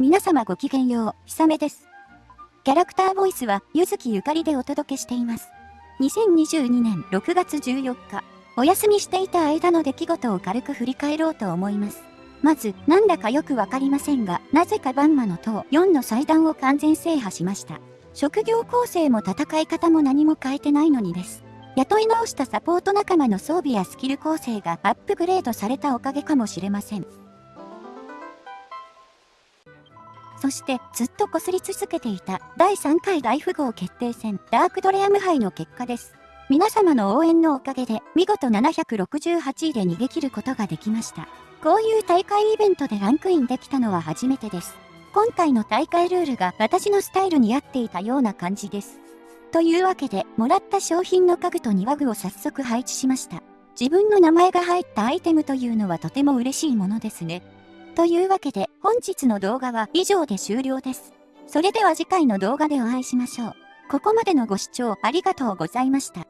皆様ごきげんよう、ひさめです。キャラクターボイスは、ゆずきゆかりでお届けしています。2022年6月14日、お休みしていた間の出来事を軽く振り返ろうと思います。まず、なんだかよくわかりませんが、なぜかバンマの塔4の祭壇を完全制覇しました。職業構成も戦い方も何も変えてないのにです。雇い直したサポート仲間の装備やスキル構成がアップグレードされたおかげかもしれません。そしてずっと擦り続けていた第3回大富豪決定戦ダークドレアム杯の結果です。皆様の応援のおかげで見事768位で逃げ切ることができました。こういう大会イベントでランクインできたのは初めてです。今回の大会ルールが私のスタイルに合っていたような感じです。というわけで、もらった商品の家具と庭具を早速配置しました。自分の名前が入ったアイテムというのはとても嬉しいものですね。というわけで本日の動画は以上で終了です。それでは次回の動画でお会いしましょう。ここまでのご視聴ありがとうございました。